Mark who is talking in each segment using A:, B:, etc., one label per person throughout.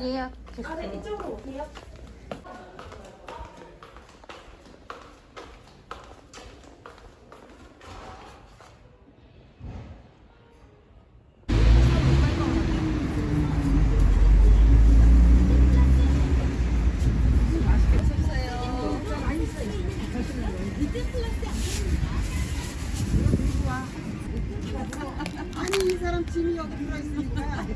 A: 예약했어.
B: 아, 네, 이쪽으로 오세요.
C: 아니 이 사람 짐이 여기 들어있으니까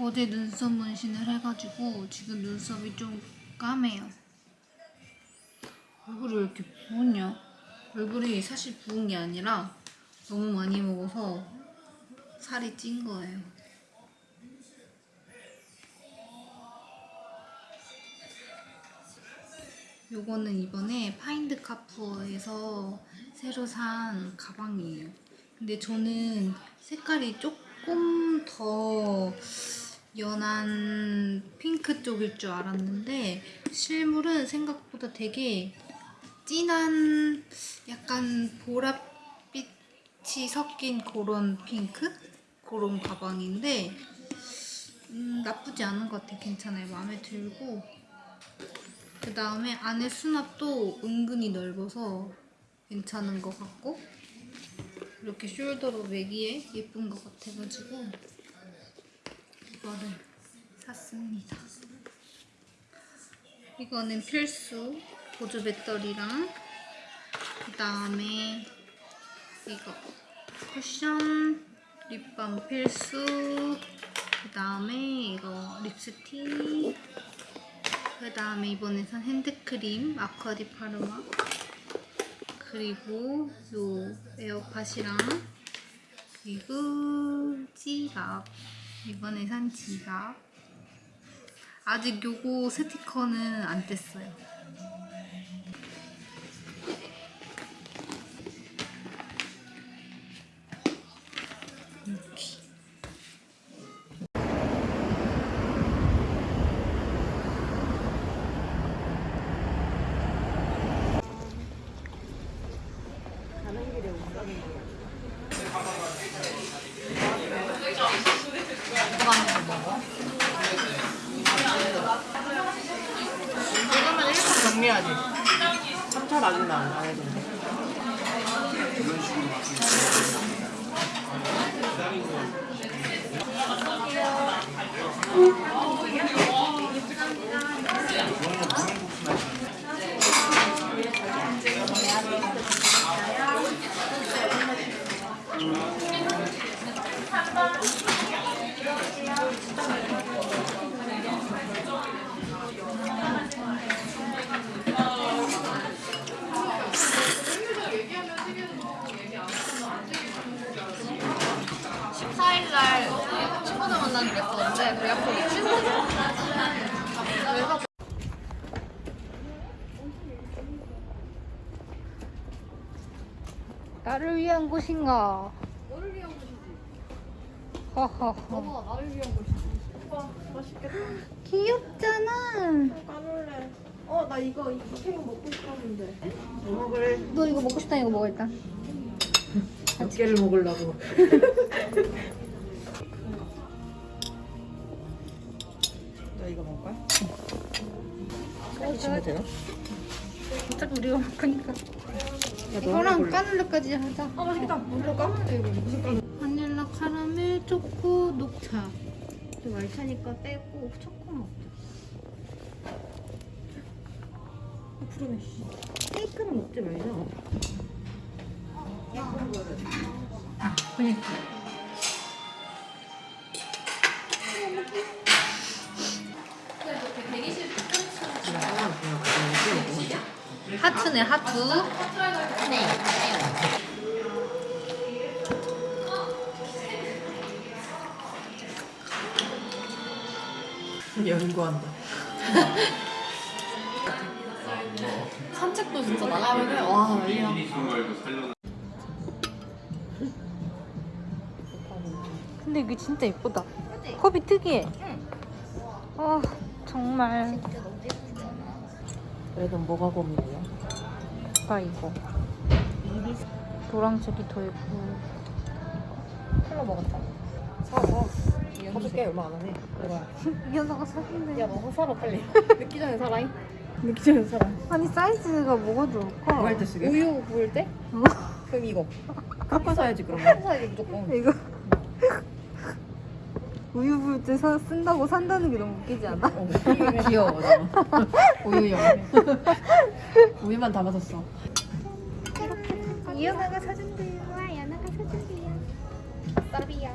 A: 어제 눈썹 문신을 해가지고 지금 눈썹이 좀 까매요. 얼굴이 왜 이렇게 부었냐? 얼굴이 사실 부은 게 아니라 너무 많이 먹어서 살이 찐 거예요. 요거는 이번에 파인드 카푸어에서 새로 산 가방이에요. 근데 저는 색깔이 조금 더 연한 핑크 쪽일 줄 알았는데 실물은 생각보다 되게 진한 약간 보랏빛이 섞인 그런 핑크? 그런 가방인데 음, 나쁘지 않은 것 같아요. 괜찮아요. 마음에 들고 그 다음에 안에 수납도 은근히 넓어서 괜찮은 것 같고 이렇게 숄더로 매기에 예쁜 것 같아가지고 이거를 샀습니다. 이거는 필수 보조 배터리랑 그 다음에 이거 쿠션 립밤 필수 그 다음에 이거 립스틱 그 다음에 이번에 산 핸드크림 아쿠아디 파르마 그리고 요 에어팟이랑 그리고 지갑. 이번에 산 지갑. 아직 요거 스티커는 안 뗐어요 이렇게
B: 가는 길에 운전이 이거만 1차 정리하지. 3차 아직 안 해도 돼.
A: 날 친구들 만나는 게 있었는데 그 약속이 취소됐어. 그래서 나를 위한 곳인가?
B: 너를 위한 곳이지.
A: 허허허.
B: 나를 위한 곳이지. 와, 맛있겠다.
A: 귀엽잖아.
B: 까놀래. 어, 나 이거 이 케이크 먹고 싶었는데. 뭐 먹을?
A: 너 이거 먹고 싶다 이거 먹어 일단.
B: 몇 개를 먹으려고. 너 이거 먹을 거야? 주시면 돼요?
A: 어차피 우리가 먹으니까.
B: 야,
A: 이거랑 까눌레까지 하자.
B: 아, 맛있겠다. 이거 무슨 까놀?
A: 바닐라 카라멜 초코 녹차. 좀 알차니까 빼고 초코 먹자.
B: 푸르네. 케이크는 먹지 말자.
A: 그니까. 하트네 하트. 네.
B: 연구한다.
C: 산책도 진짜 나가면은 와 난리나
A: 근데 이게 진짜 예쁘다. 컵이 특이해. 아 정말.
B: 그래도 뭐가 고민이야?
A: 나 이거. 노란색이 더 예뻐.
B: 콜라 먹었다. 사, 사. 사줄게, 얼마 안 하네. 이거야.
A: 이현아가 사준대.
B: 야, 너 사라, 빨리. 늦기 전에 사라잉. 늦기 전에 사라.
A: 아니 사이즈가 뭐가 좋을까?
B: 뭐 할 때 쓰게? 우유 부을 때?
A: 어?
B: 그럼 이거. 갖고 사야지, 그러면. 사야지, 무조건.
A: 이거 우유 부을 때 사, 쓴다고 산다는 게 너무 웃기지 않아?
B: 귀여워, 우유용. 우유만 담아서 써.
A: 이현아가 사준대요. 이현아가 사준대요.
B: 쌉이야.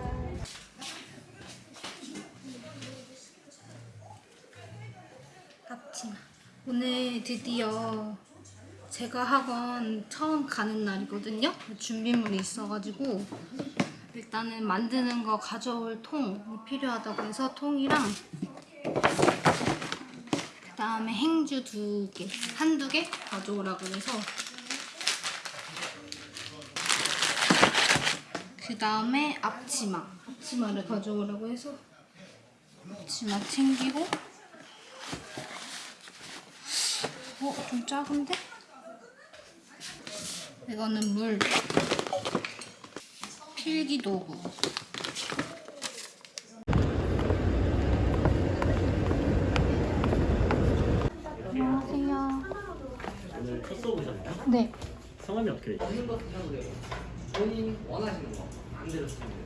A: 앞치마. 오늘 드디어 제가 학원 처음 가는 날이거든요. 준비물이 있어가지고 일단은 만드는 거 가져올 통이 필요하다고 해서 통이랑 그 다음에 행주 두 개, 한두 개 가져오라고 해서 그 다음에 앞치마, 앞치마를 가져오라고 해서 앞치마 챙기고 어? 좀 작은데? 이거는 물 필기 도구 안녕하세요
D: 오늘 첫 수업이셨나요?
A: 네
D: 성함이 어떻게 되세요?
E: 본인 원하시는 거 마음대로 쓰면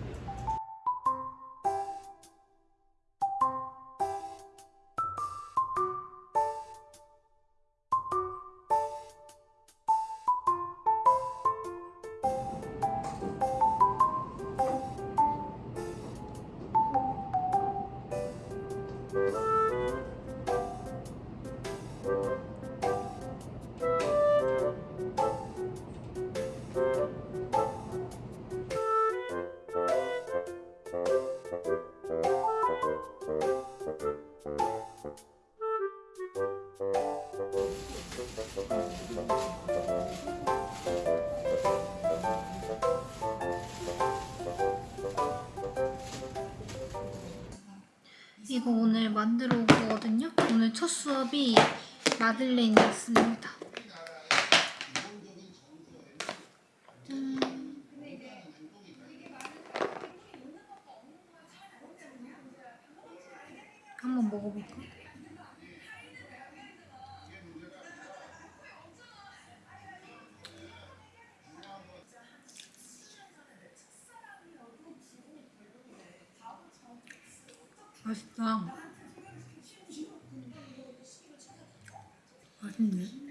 A: 이거 오늘 만들어 온 거거든요. 오늘 첫 수업이 마들렌이었습니다 맛있다. 맛있네.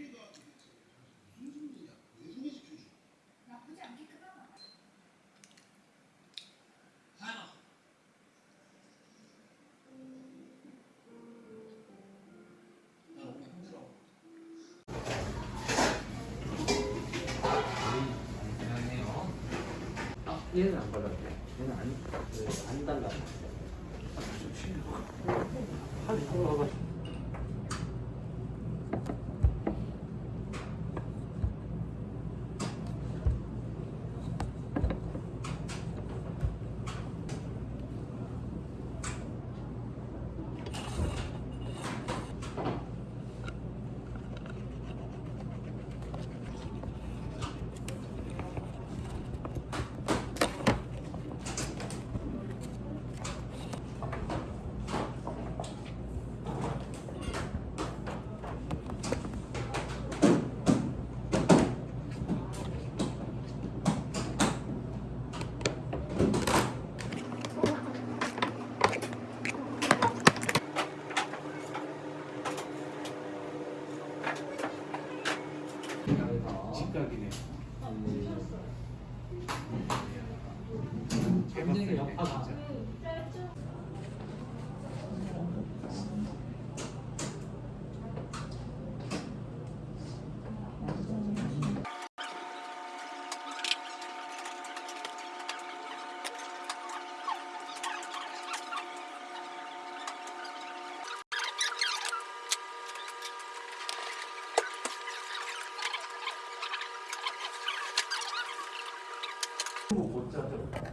E: 못 짜죠.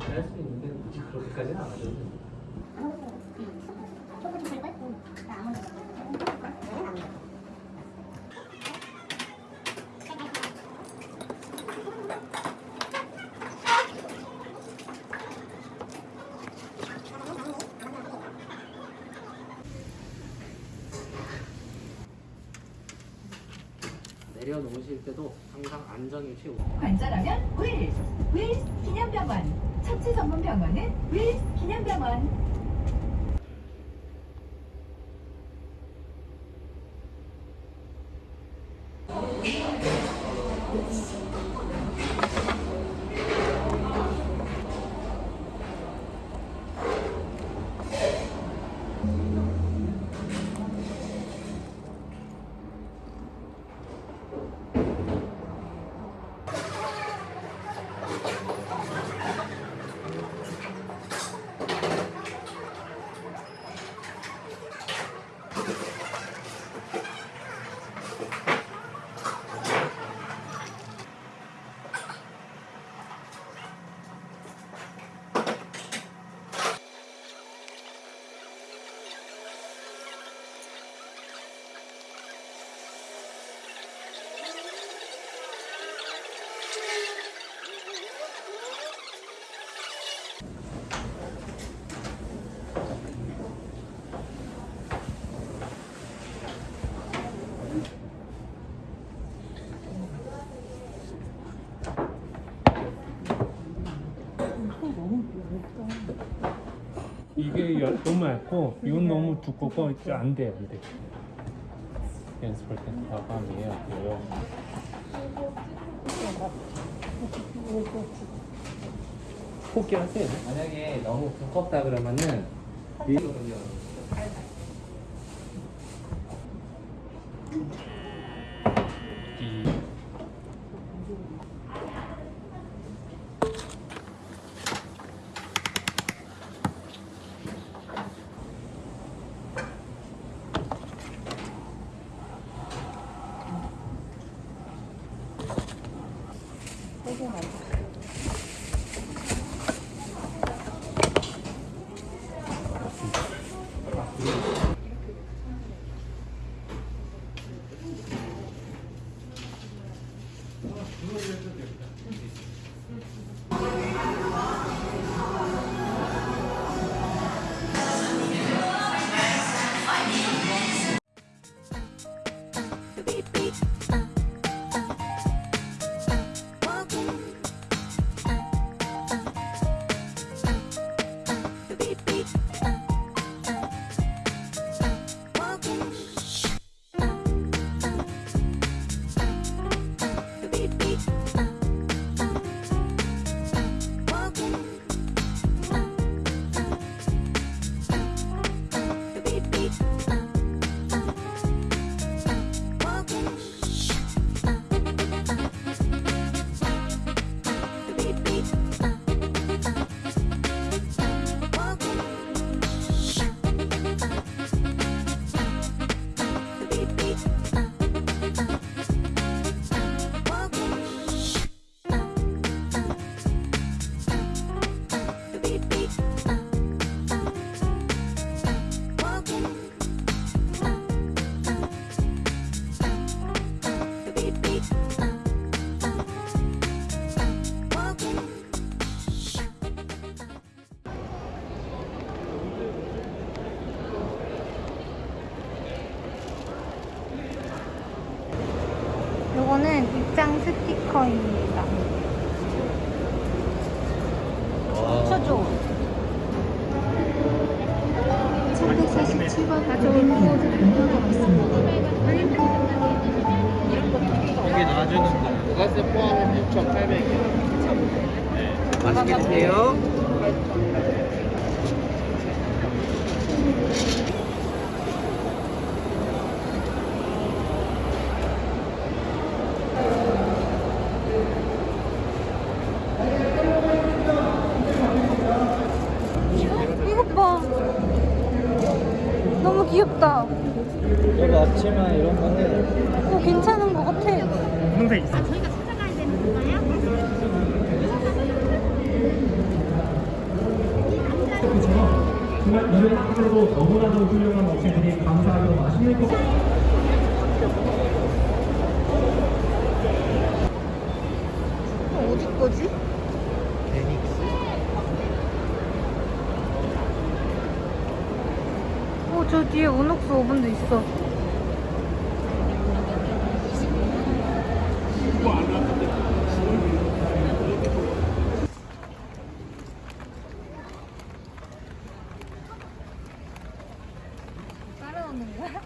E: 할수 있는데 굳이 그렇게까지는 안 하죠. 내려놓으실 때도 항상 안전이 최우.
F: 관절하면 윌스, 윌스 기념병원. 척추 전문 병원은 윌스 기념병원.
G: 이게 열- 너무 얇고 이건 너무 두껍고 이제 안 돼요 안 돼. 연습할 때 과감해야 돼요.
E: 포기 하세요. 만약에 너무 두껍다 그러면은. 이
A: 요거는 스티커입니다. 쳐줘. 347번 가져올
E: 이게 놔주는 부가세 포함해 6,800원. 맛있게 드세요.
A: 이것 봐. 너무 귀엽다.
E: 이거 앞치마 이런 거는
A: 어, 괜찮은 것 같아.
G: 항상 있어. 이런 학교도 너무나도 훌륭한 업체들이 감사하고 맛있는 거.
A: 어디 거지?
E: 데닉스.
A: 어, 저 뒤에 온옥스 오븐도 있어.
B: 하는 거야?